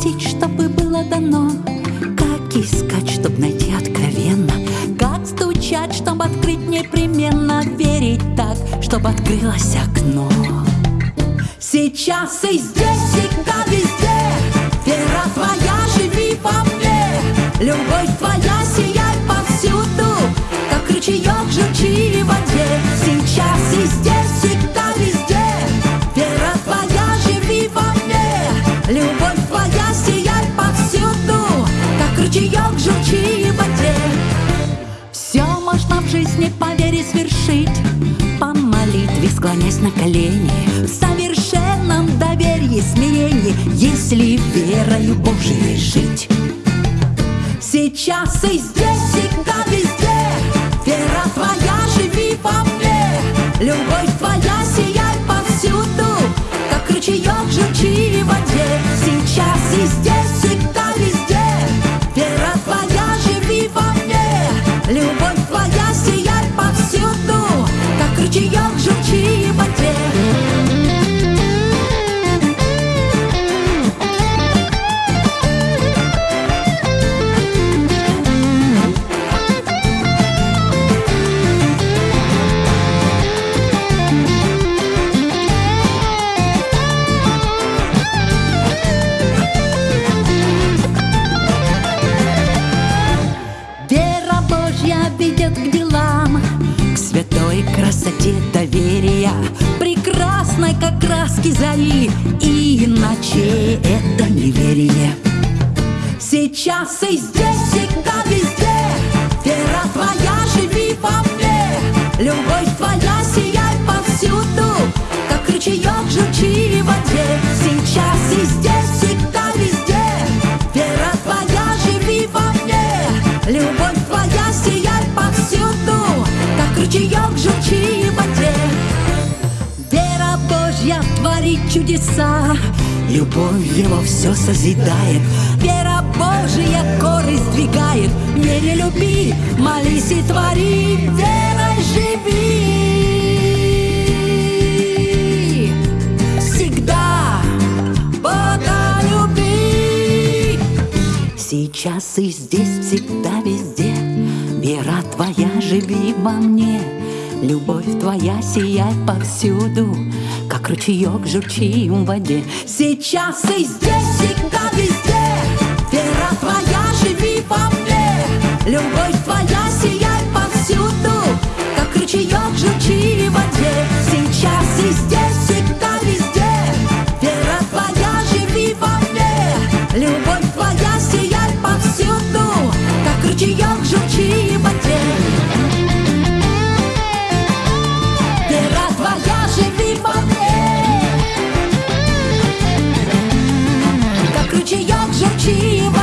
чтобы было дано. Как искать, чтоб найти откровенно? Как стучать, чтобы открыть непременно? Верить так, чтобы открылось окно. Сейчас и здесь, всегда, везде. Вера твоя, живи во мне. Любовь твоя, сияй повсюду. Как ручеек, журчи в воде. Сейчас и здесь, можно в жизни по вере свершить. По молитве склонясь на колени. В совершенном доверии, смирении Если верою Божией жить. Сейчас и здесь, всегда, везде. Вера твоя, живи во мне. Любовь твоя, сияй повсюду Как ручеек, журчи в воде. Сейчас и здесь, красоте доверия, прекрасной, как краски зари, иначе это неверие. Сейчас и здесь, всегда, везде, вера твоя, живи во мне, любовь твоя, сияй повсюду, как ручеек, журчи Божья творит чудеса, Любовь его все созидает, Вера Божья горы сдвигает. В мире люби, молись и твори, верой живи. Всегда Бога люби. Сейчас и здесь, всегда, везде Вера твоя, живи во мне Любовь твоя, сияй повсюду Как ручеек, журчи в воде. Сейчас и здесь, всегда, везде motivo